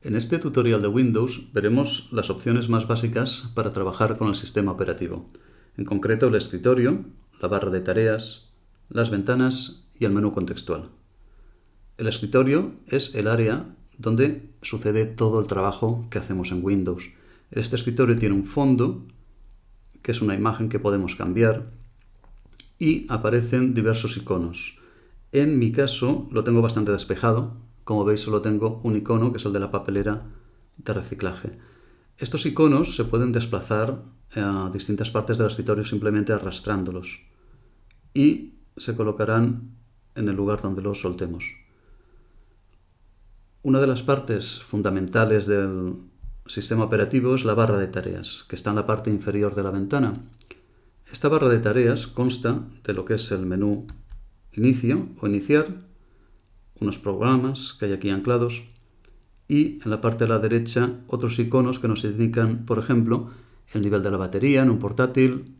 En este tutorial de Windows veremos las opciones más básicas para trabajar con el sistema operativo, en concreto el escritorio, la barra de tareas, las ventanas y el menú contextual. El escritorio es el área donde sucede todo el trabajo que hacemos en Windows. Este escritorio tiene un fondo, que es una imagen que podemos cambiar, y aparecen diversos iconos. En mi caso lo tengo bastante despejado, como veis solo tengo un icono, que es el de la papelera de reciclaje. Estos iconos se pueden desplazar a distintas partes del escritorio simplemente arrastrándolos y se colocarán en el lugar donde los soltemos. Una de las partes fundamentales del sistema operativo es la barra de tareas, que está en la parte inferior de la ventana. Esta barra de tareas consta de lo que es el menú Inicio o Iniciar, unos programas que hay aquí anclados y en la parte de la derecha otros iconos que nos indican, por ejemplo, el nivel de la batería en un portátil,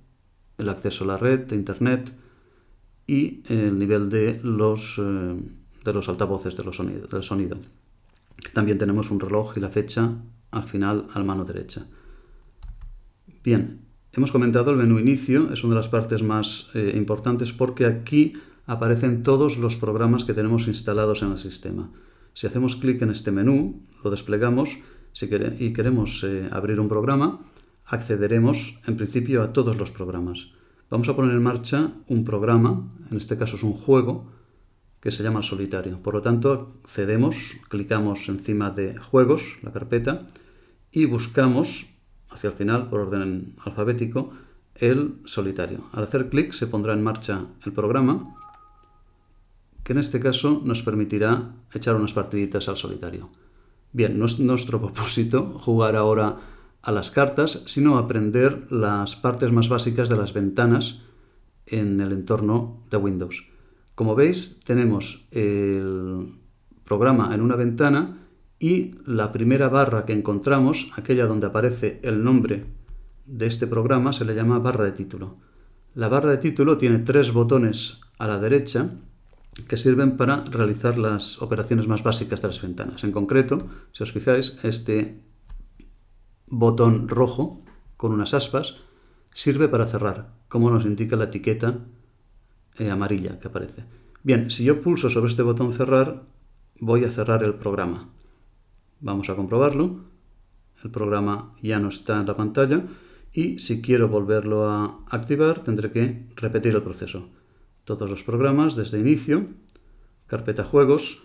el acceso a la red de internet y el nivel de los, eh, de los altavoces de los del sonido. También tenemos un reloj y la fecha al final a la mano derecha. Bien, hemos comentado el menú inicio, es una de las partes más eh, importantes porque aquí aparecen todos los programas que tenemos instalados en el sistema. Si hacemos clic en este menú, lo desplegamos y queremos eh, abrir un programa, accederemos en principio a todos los programas. Vamos a poner en marcha un programa, en este caso es un juego, que se llama Solitario. Por lo tanto, accedemos, clicamos encima de Juegos, la carpeta, y buscamos, hacia el final, por orden alfabético, el Solitario. Al hacer clic se pondrá en marcha el programa que en este caso nos permitirá echar unas partiditas al solitario. Bien, no es nuestro propósito jugar ahora a las cartas, sino aprender las partes más básicas de las ventanas en el entorno de Windows. Como veis, tenemos el programa en una ventana y la primera barra que encontramos, aquella donde aparece el nombre de este programa, se le llama barra de título. La barra de título tiene tres botones a la derecha que sirven para realizar las operaciones más básicas de las ventanas. En concreto, si os fijáis, este botón rojo con unas aspas sirve para cerrar, como nos indica la etiqueta eh, amarilla que aparece. Bien, si yo pulso sobre este botón cerrar, voy a cerrar el programa. Vamos a comprobarlo. El programa ya no está en la pantalla y si quiero volverlo a activar tendré que repetir el proceso todos los programas desde inicio, carpeta juegos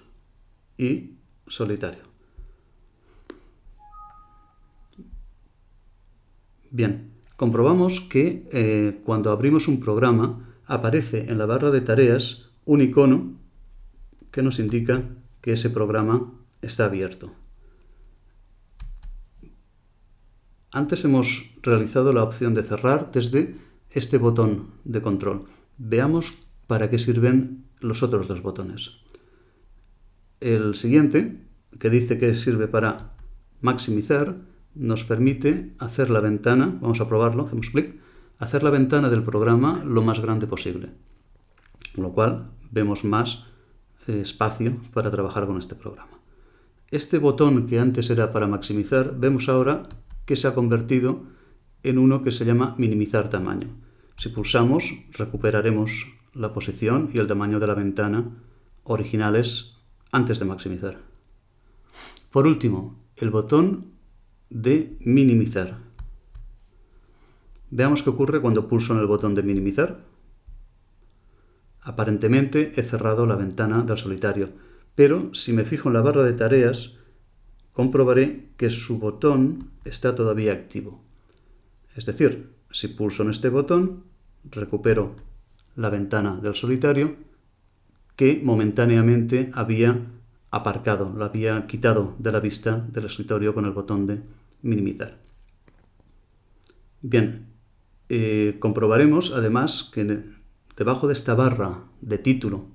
y solitario. Bien, comprobamos que eh, cuando abrimos un programa aparece en la barra de tareas un icono que nos indica que ese programa está abierto. Antes hemos realizado la opción de cerrar desde este botón de control. Veamos para qué sirven los otros dos botones. El siguiente, que dice que sirve para maximizar, nos permite hacer la ventana, vamos a probarlo, hacemos clic, hacer la ventana del programa lo más grande posible, con lo cual vemos más eh, espacio para trabajar con este programa. Este botón que antes era para maximizar, vemos ahora que se ha convertido en uno que se llama minimizar tamaño. Si pulsamos, recuperaremos la posición y el tamaño de la ventana originales antes de maximizar. Por último, el botón de minimizar. Veamos qué ocurre cuando pulso en el botón de minimizar. Aparentemente he cerrado la ventana del solitario, pero si me fijo en la barra de tareas, comprobaré que su botón está todavía activo. Es decir, si pulso en este botón, recupero la ventana del solitario que momentáneamente había aparcado, la había quitado de la vista del escritorio con el botón de minimizar. Bien, eh, comprobaremos además que debajo de esta barra de título,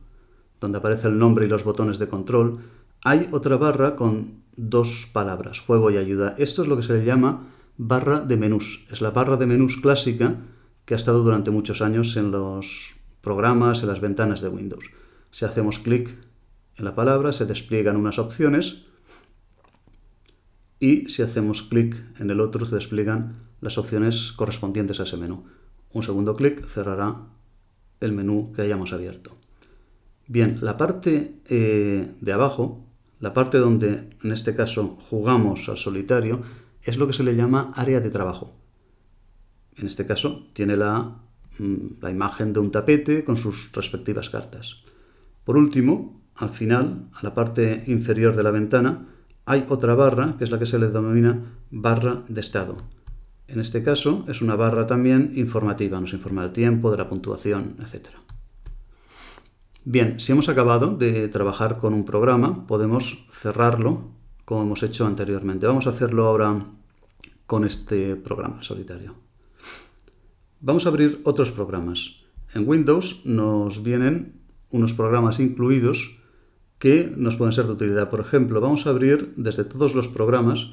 donde aparece el nombre y los botones de control, hay otra barra con dos palabras, juego y ayuda. Esto es lo que se le llama barra de menús. Es la barra de menús clásica que ha estado durante muchos años en los programas, en las ventanas de Windows. Si hacemos clic en la palabra, se despliegan unas opciones y si hacemos clic en el otro se despliegan las opciones correspondientes a ese menú. Un segundo clic cerrará el menú que hayamos abierto. Bien, la parte eh, de abajo, la parte donde en este caso jugamos al solitario, es lo que se le llama área de trabajo. En este caso tiene la, mm, la imagen de un tapete con sus respectivas cartas. Por último, al final, a la parte inferior de la ventana, hay otra barra, que es la que se le denomina barra de estado. En este caso es una barra también informativa, nos informa del tiempo, de la puntuación, etc. Bien, si hemos acabado de trabajar con un programa, podemos cerrarlo como hemos hecho anteriormente. Vamos a hacerlo ahora con este programa solitario. Vamos a abrir otros programas. En Windows nos vienen unos programas incluidos que nos pueden ser de utilidad. Por ejemplo, vamos a abrir desde todos los programas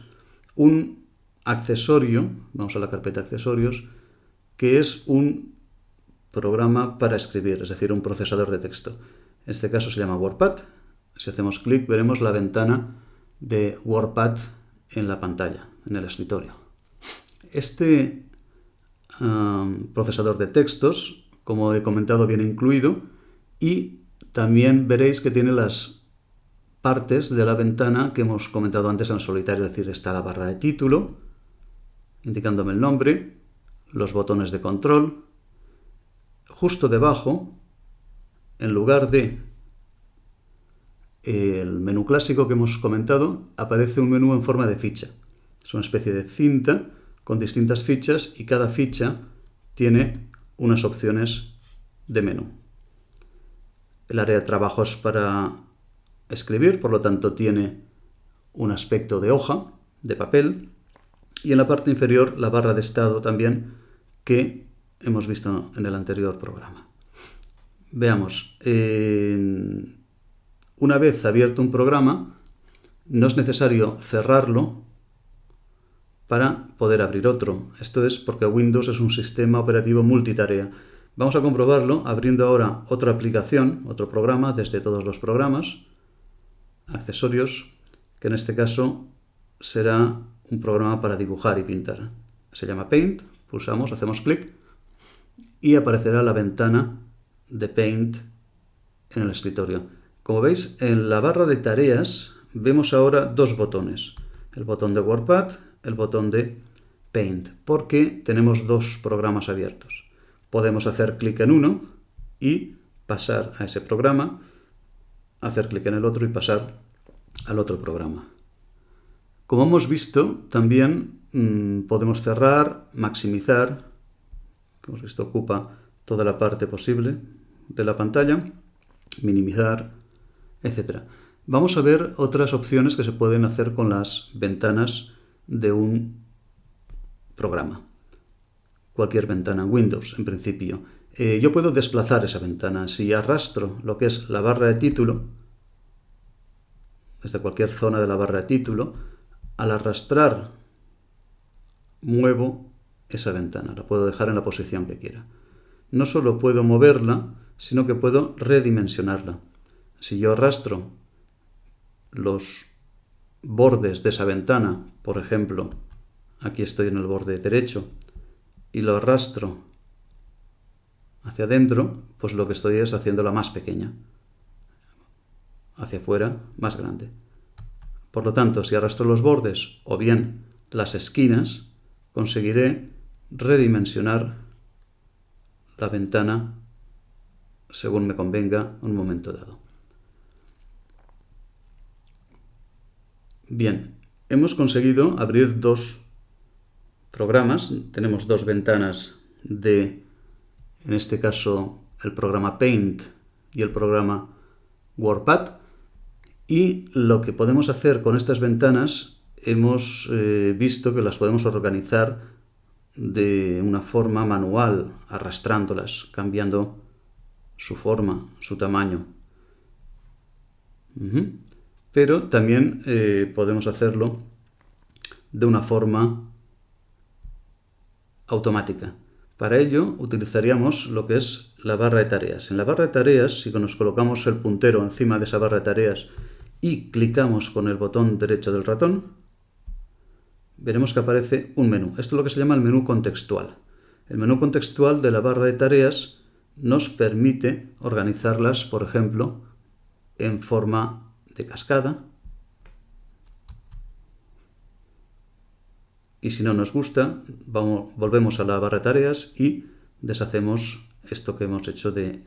un accesorio, vamos a la carpeta accesorios, que es un programa para escribir, es decir, un procesador de texto. En este caso se llama WordPad. Si hacemos clic veremos la ventana de WordPad en la pantalla, en el escritorio. Este procesador de textos, como he comentado, viene incluido y también veréis que tiene las partes de la ventana que hemos comentado antes en solitario, es decir, está la barra de título, indicándome el nombre, los botones de control. Justo debajo, en lugar de el menú clásico que hemos comentado, aparece un menú en forma de ficha. Es una especie de cinta con distintas fichas y cada ficha tiene unas opciones de menú. El área de trabajo es para escribir, por lo tanto tiene un aspecto de hoja, de papel, y en la parte inferior la barra de estado también que hemos visto en el anterior programa. Veamos, una vez abierto un programa, no es necesario cerrarlo para poder abrir otro. Esto es porque Windows es un sistema operativo multitarea. Vamos a comprobarlo abriendo ahora otra aplicación, otro programa, desde todos los programas, accesorios, que en este caso será un programa para dibujar y pintar. Se llama Paint, pulsamos, hacemos clic y aparecerá la ventana de Paint en el escritorio. Como veis, en la barra de tareas vemos ahora dos botones. El botón de WordPad, el botón de Paint, porque tenemos dos programas abiertos podemos hacer clic en uno y pasar a ese programa, hacer clic en el otro y pasar al otro programa. Como hemos visto, también mm, podemos cerrar, maximizar, como esto ocupa toda la parte posible de la pantalla, minimizar, etc. Vamos a ver otras opciones que se pueden hacer con las ventanas de un programa cualquier ventana en Windows, en principio. Eh, yo puedo desplazar esa ventana. Si arrastro lo que es la barra de título, desde cualquier zona de la barra de título, al arrastrar muevo esa ventana, la puedo dejar en la posición que quiera. No solo puedo moverla, sino que puedo redimensionarla. Si yo arrastro los bordes de esa ventana, por ejemplo, aquí estoy en el borde derecho, y lo arrastro hacia adentro, pues lo que estoy es haciéndola más pequeña. Hacia afuera, más grande. Por lo tanto, si arrastro los bordes o bien las esquinas, conseguiré redimensionar la ventana según me convenga en un momento dado. Bien, hemos conseguido abrir dos programas. Tenemos dos ventanas de, en este caso, el programa Paint y el programa WordPad. Y lo que podemos hacer con estas ventanas, hemos eh, visto que las podemos organizar de una forma manual, arrastrándolas, cambiando su forma, su tamaño. Pero también eh, podemos hacerlo de una forma automática. Para ello utilizaríamos lo que es la barra de tareas. En la barra de tareas, si nos colocamos el puntero encima de esa barra de tareas y clicamos con el botón derecho del ratón, veremos que aparece un menú. Esto es lo que se llama el menú contextual. El menú contextual de la barra de tareas nos permite organizarlas, por ejemplo, en forma de cascada. Y si no nos gusta, vamos, volvemos a la barra de tareas y deshacemos esto que hemos hecho de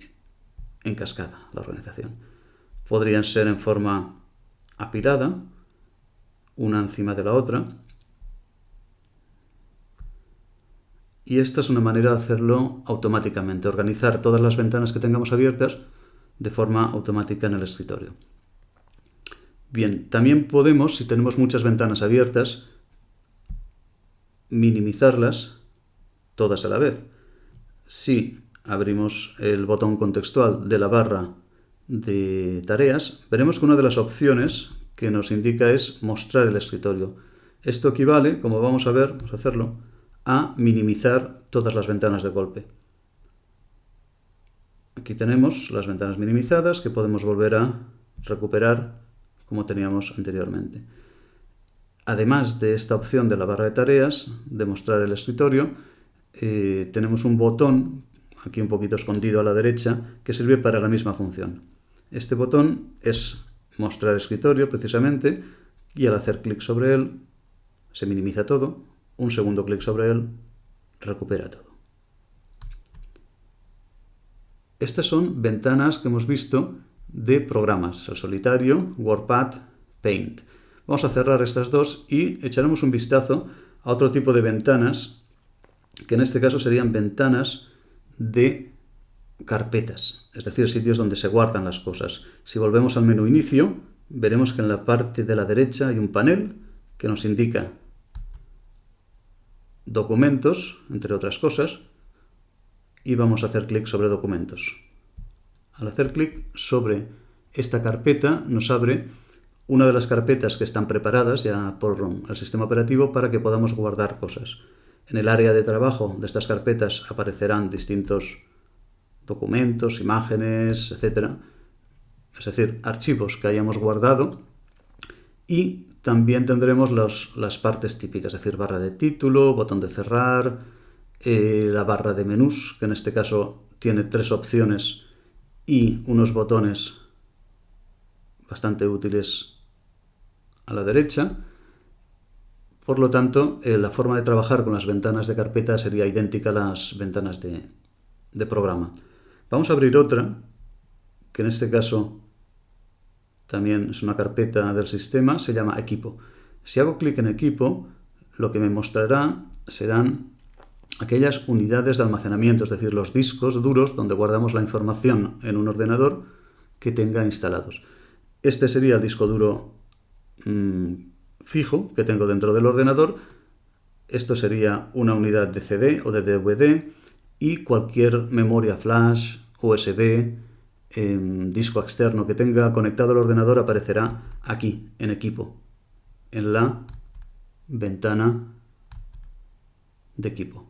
en cascada, la organización. Podrían ser en forma apilada, una encima de la otra. Y esta es una manera de hacerlo automáticamente, organizar todas las ventanas que tengamos abiertas de forma automática en el escritorio. Bien, también podemos, si tenemos muchas ventanas abiertas, minimizarlas todas a la vez. Si abrimos el botón contextual de la barra de tareas, veremos que una de las opciones que nos indica es mostrar el escritorio. Esto equivale, como vamos a ver, vamos a hacerlo, a minimizar todas las ventanas de golpe. Aquí tenemos las ventanas minimizadas que podemos volver a recuperar como teníamos anteriormente. Además de esta opción de la barra de tareas, de mostrar el escritorio, eh, tenemos un botón aquí un poquito escondido a la derecha, que sirve para la misma función. Este botón es mostrar escritorio precisamente y al hacer clic sobre él se minimiza todo, un segundo clic sobre él recupera todo. Estas son ventanas que hemos visto de programas, el solitario, WordPad, Paint. Vamos a cerrar estas dos y echaremos un vistazo a otro tipo de ventanas, que en este caso serían ventanas de carpetas, es decir, sitios donde se guardan las cosas. Si volvemos al menú inicio, veremos que en la parte de la derecha hay un panel que nos indica documentos, entre otras cosas, y vamos a hacer clic sobre documentos. Al hacer clic sobre esta carpeta nos abre una de las carpetas que están preparadas ya por el sistema operativo para que podamos guardar cosas. En el área de trabajo de estas carpetas aparecerán distintos documentos, imágenes, etc. Es decir, archivos que hayamos guardado y también tendremos las partes típicas, es decir, barra de título, botón de cerrar, eh, la barra de menús, que en este caso tiene tres opciones y unos botones bastante útiles a la derecha, por lo tanto, eh, la forma de trabajar con las ventanas de carpeta sería idéntica a las ventanas de, de programa. Vamos a abrir otra, que en este caso también es una carpeta del sistema, se llama equipo. Si hago clic en equipo, lo que me mostrará serán aquellas unidades de almacenamiento, es decir, los discos duros donde guardamos la información en un ordenador que tenga instalados. Este sería el disco duro mm, fijo que tengo dentro del ordenador. Esto sería una unidad de CD o de DVD y cualquier memoria flash, USB, em, disco externo que tenga conectado al ordenador aparecerá aquí, en equipo, en la ventana de equipo.